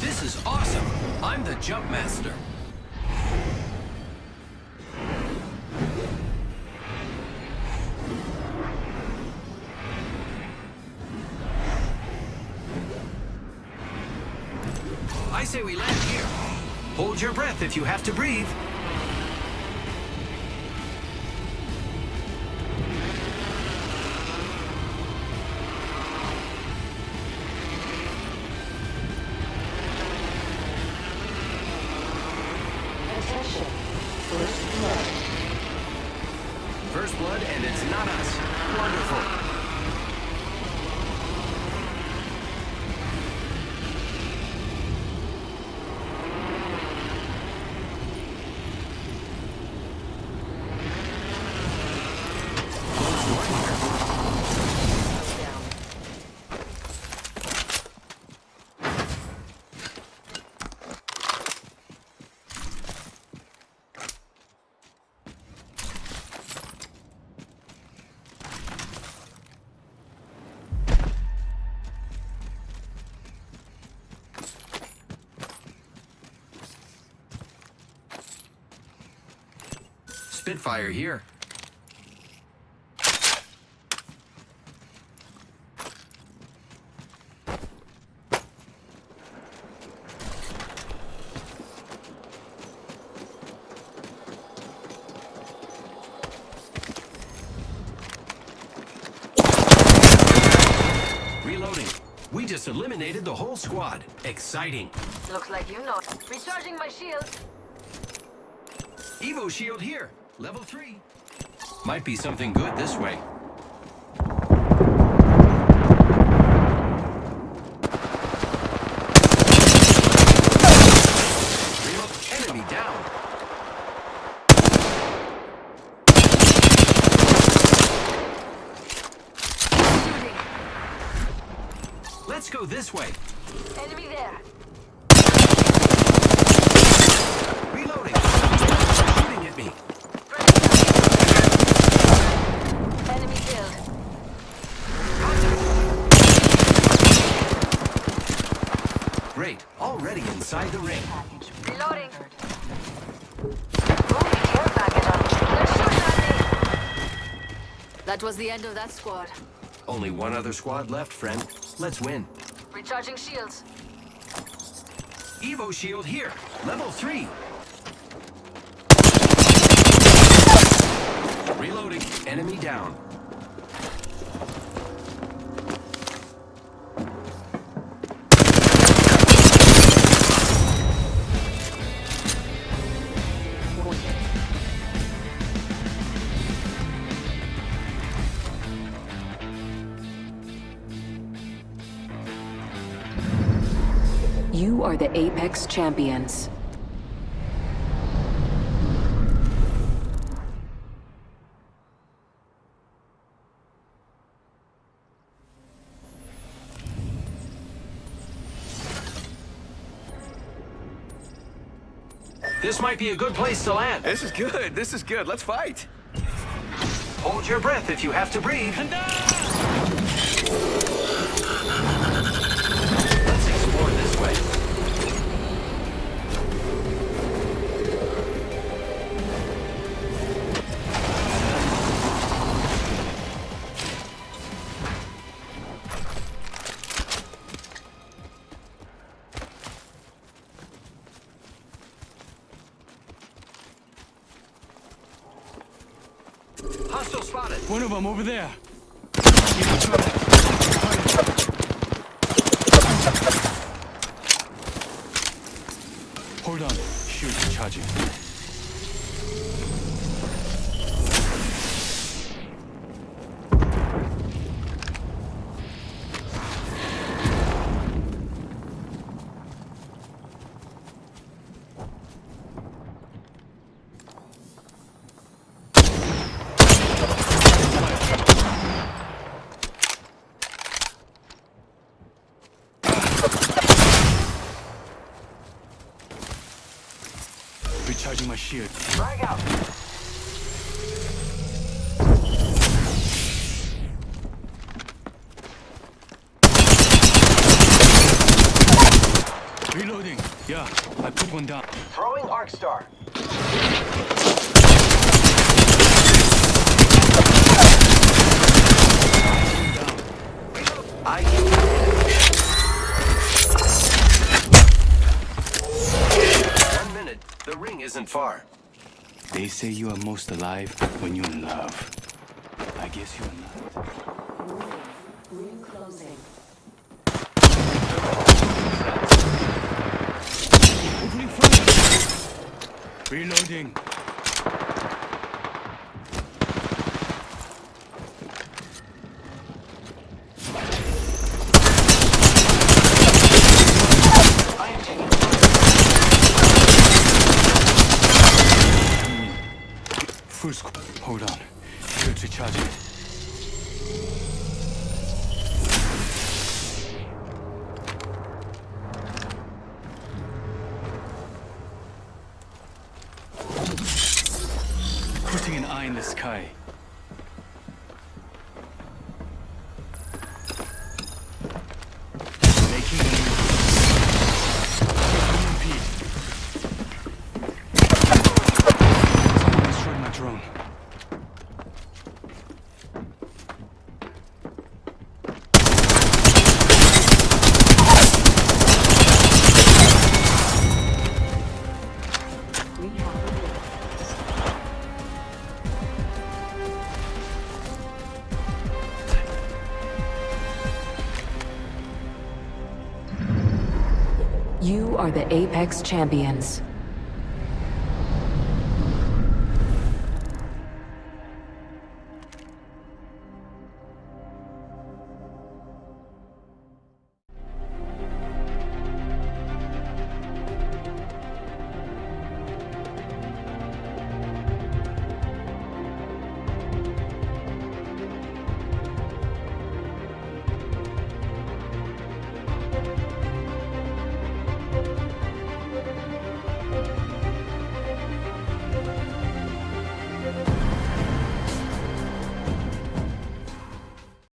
This is awesome! I'm the jump master. I say we land here. Hold your breath if you have to breathe. Spitfire here. Reloading. We just eliminated the whole squad. Exciting. Looks like you know. Recharging my shield. Evo Shield here. Level 3. Might be something good this way. Let's go this way. Enemy there. Inside the ring. Reloading. Care package on. They're shooting at me. That was the end of that squad. Only one other squad left, friend. Let's win. Recharging shields. Evo shield here. Level 3. Reloading. Enemy down. You are the Apex Champions. This might be a good place to land. This is good. This is good. Let's fight. Hold your breath if you have to breathe. Spotted. One of them over there. Hold on. Shoot, charging. Recharging my shield. Frag out. Reloading. Yeah, I put one down. Throwing Arc Star. I isn't far. They say you are most alive when you're in love. I guess you're not. Ring closing. Reloading. Full squad. Hold on. Shield's recharging. Putting an eye in the sky. You are the Apex Champions.